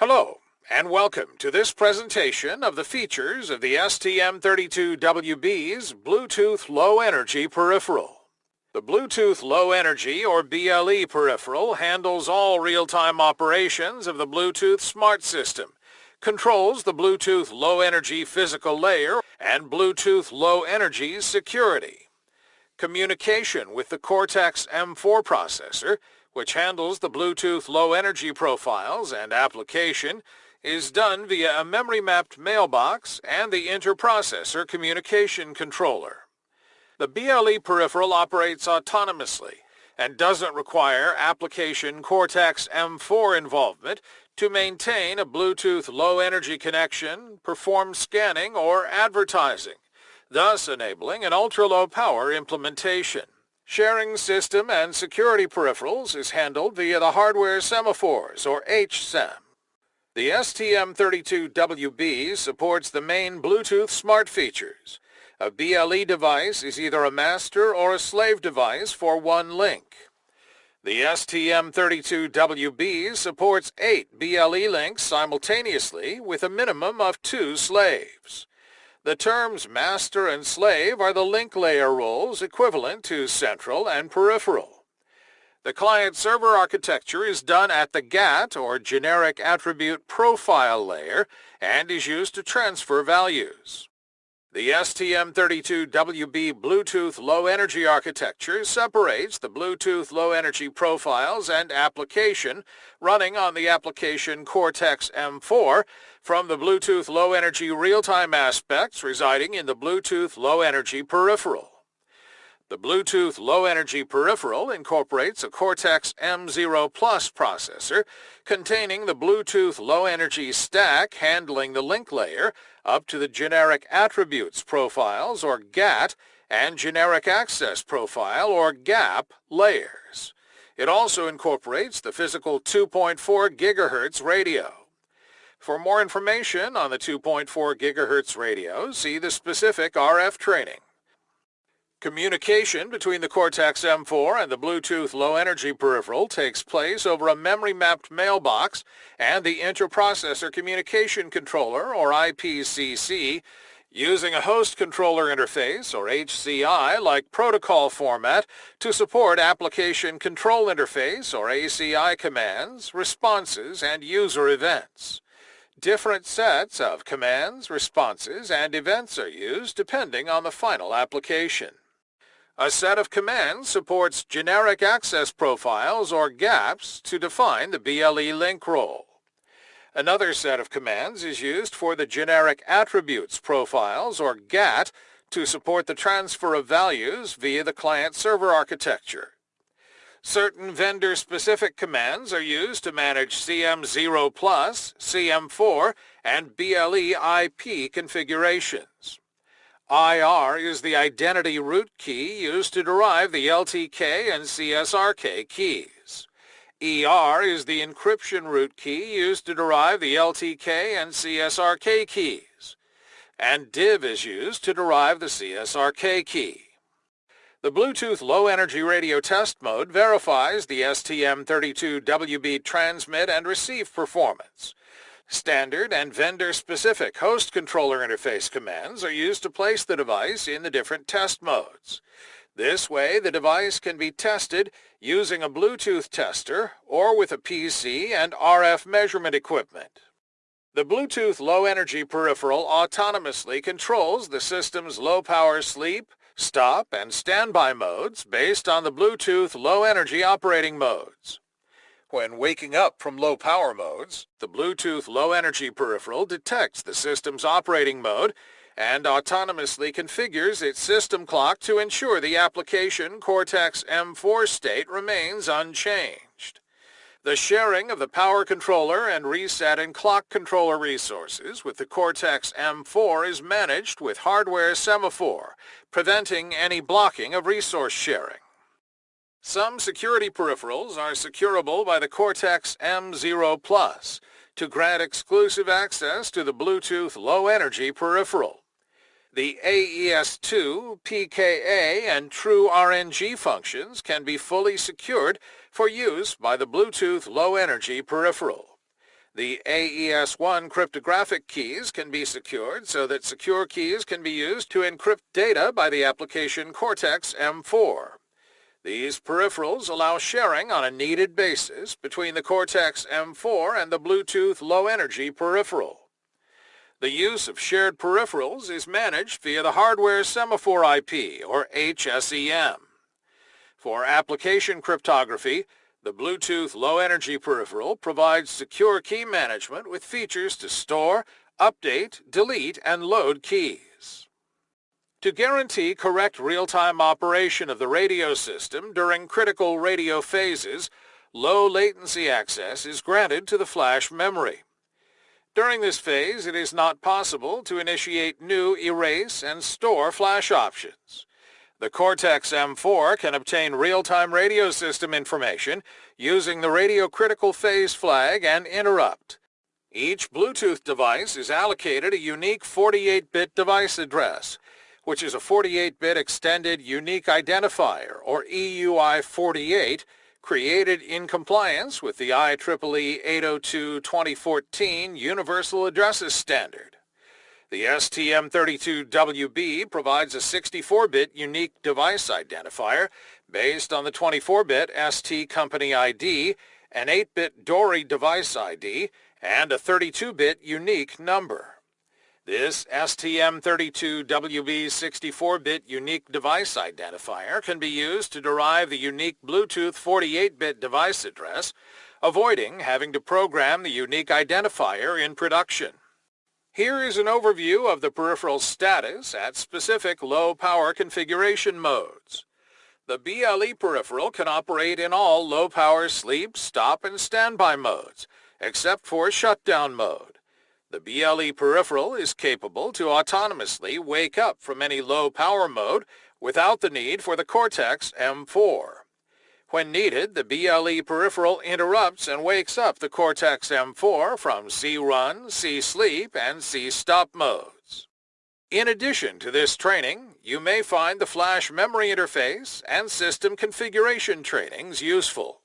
Hello, and welcome to this presentation of the features of the STM32WB's Bluetooth Low Energy Peripheral. The Bluetooth Low Energy or BLE peripheral handles all real-time operations of the Bluetooth Smart System, controls the Bluetooth Low Energy physical layer and Bluetooth Low Energy security. Communication with the Cortex-M4 processor which handles the Bluetooth low energy profiles and application, is done via a memory-mapped mailbox and the interprocessor communication controller. The BLE peripheral operates autonomously and doesn't require application Cortex-M4 involvement to maintain a Bluetooth low-energy connection, perform scanning, or advertising, thus enabling an ultra-low power implementation. Sharing system and security peripherals is handled via the hardware semaphores, or HSEM. The STM32WB supports the main Bluetooth smart features. A BLE device is either a master or a slave device for one link. The STM32WB supports eight BLE links simultaneously with a minimum of two slaves. The terms master and slave are the link layer roles equivalent to central and peripheral. The client-server architecture is done at the GATT or Generic Attribute Profile layer and is used to transfer values. The STM32WB Bluetooth Low Energy architecture separates the Bluetooth Low Energy profiles and application running on the application Cortex-M4 from the Bluetooth Low Energy real-time aspects residing in the Bluetooth Low Energy peripheral. The Bluetooth Low Energy peripheral incorporates a Cortex-M0 Plus processor containing the Bluetooth Low Energy stack handling the link layer up to the Generic Attributes Profiles, or GATT, and Generic Access Profile, or GAP, layers. It also incorporates the physical 2.4 GHz radio. For more information on the 2.4 GHz radio, see the specific RF training. Communication between the Cortex-M4 and the Bluetooth low-energy peripheral takes place over a memory-mapped mailbox and the Interprocessor Communication Controller, or IPCC, using a host controller interface, or HCI-like protocol format to support Application Control Interface, or ACI commands, responses, and user events. Different sets of commands, responses, and events are used depending on the final application. A set of commands supports generic access profiles or GAPs to define the BLE link role. Another set of commands is used for the generic attributes profiles or GATT to support the transfer of values via the client-server architecture. Certain vendor-specific commands are used to manage CM0+, CM4, and BLE IP configurations. IR is the identity root key used to derive the LTK and CSRK keys. ER is the encryption root key used to derive the LTK and CSRK keys. And DIV is used to derive the CSRK key. The Bluetooth Low Energy Radio Test Mode verifies the STM32WB transmit and receive performance. Standard and vendor-specific host controller interface commands are used to place the device in the different test modes. This way, the device can be tested using a Bluetooth tester or with a PC and RF measurement equipment. The Bluetooth low-energy peripheral autonomously controls the system's low-power sleep, stop, and standby modes based on the Bluetooth low-energy operating modes. When waking up from low power modes, the Bluetooth low energy peripheral detects the system's operating mode and autonomously configures its system clock to ensure the application Cortex-M4 state remains unchanged. The sharing of the power controller and reset and clock controller resources with the Cortex-M4 is managed with hardware semaphore, preventing any blocking of resource sharing. Some security peripherals are securable by the Cortex-M0 Plus to grant exclusive access to the Bluetooth low-energy peripheral. The AES2, PKA, and True RNG functions can be fully secured for use by the Bluetooth low-energy peripheral. The AES-1 cryptographic keys can be secured so that secure keys can be used to encrypt data by the application Cortex-M4. These peripherals allow sharing on a needed basis between the Cortex-M4 and the Bluetooth Low Energy peripheral. The use of shared peripherals is managed via the Hardware Semaphore IP, or HSEM. For application cryptography, the Bluetooth Low Energy peripheral provides secure key management with features to store, update, delete, and load keys. To guarantee correct real-time operation of the radio system during critical radio phases, low latency access is granted to the flash memory. During this phase, it is not possible to initiate new erase and store flash options. The Cortex-M4 can obtain real-time radio system information using the radio critical phase flag and interrupt. Each Bluetooth device is allocated a unique 48-bit device address, which is a 48-bit extended unique identifier, or EUI-48, created in compliance with the IEEE 802-2014 Universal Addresses Standard. The STM32WB provides a 64-bit unique device identifier based on the 24-bit ST company ID, an 8-bit Dori device ID, and a 32-bit unique number. This STM32WB 64-bit unique device identifier can be used to derive the unique Bluetooth 48-bit device address, avoiding having to program the unique identifier in production. Here is an overview of the peripheral status at specific low-power configuration modes. The BLE peripheral can operate in all low-power sleep, stop, and standby modes, except for shutdown mode. The BLE peripheral is capable to autonomously wake up from any low-power mode without the need for the Cortex-M4. When needed, the BLE peripheral interrupts and wakes up the Cortex-M4 from C-Run, C-Sleep, and C-Stop modes. In addition to this training, you may find the flash memory interface and system configuration trainings useful.